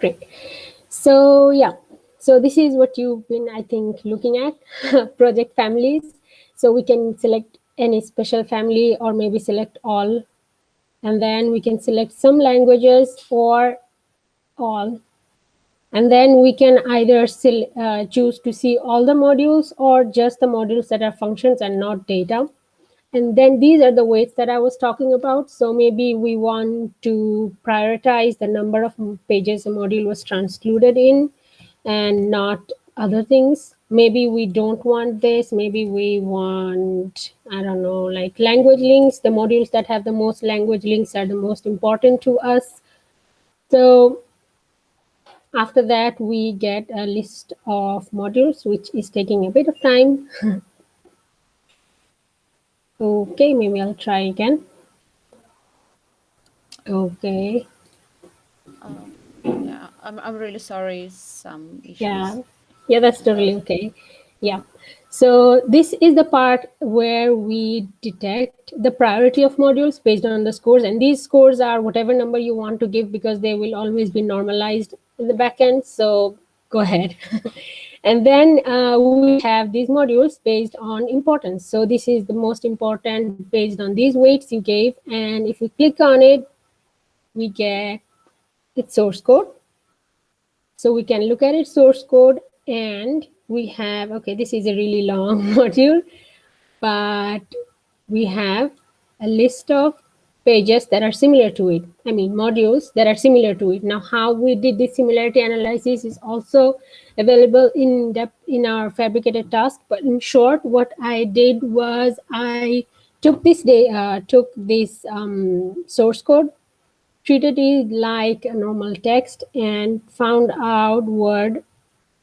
Great. So yeah, so this is what you've been, I think, looking at, project families. So we can select any special family or maybe select all. And then we can select some languages or all. And then we can either uh, choose to see all the modules or just the modules that are functions and not data. And then these are the weights that I was talking about. So maybe we want to prioritize the number of pages a module was transcluded in and not other things. Maybe we don't want this. Maybe we want, I don't know, like language links. The modules that have the most language links are the most important to us. So after that, we get a list of modules, which is taking a bit of time. okay, maybe I'll try again. Okay. Um, yeah, I'm, I'm really sorry, some issues. Yeah, yeah, that's totally okay. Yeah. So this is the part where we detect the priority of modules based on the scores. And these scores are whatever number you want to give because they will always be normalized in the backend. So go ahead. and then uh, we have these modules based on importance. So this is the most important based on these weights you gave. And if we click on it, we get its source code. So we can look at its source code and we have, okay, this is a really long module, but we have a list of pages that are similar to it. I mean, modules that are similar to it. Now, how we did this similarity analysis is also available in depth in our Phabricator task. But in short, what I did was I took this day, uh, took this um, source code, treated it like a normal text, and found out word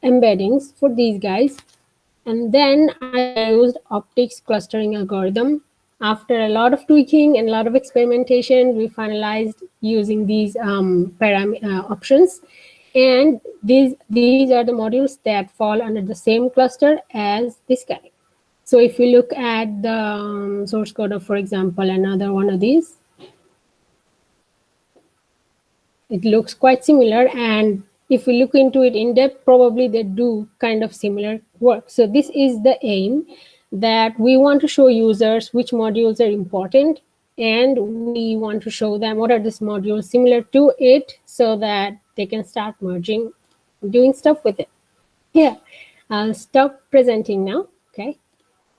embeddings for these guys. And then I used optics clustering algorithm after a lot of tweaking and a lot of experimentation, we finalized using these um, param uh, options. And these, these are the modules that fall under the same cluster as this guy. So if you look at the um, source code of, for example, another one of these, it looks quite similar. And if we look into it in depth, probably they do kind of similar work. So this is the aim that we want to show users which modules are important and we want to show them what are these modules similar to it so that they can start merging doing stuff with it. Yeah i'll stop presenting now okay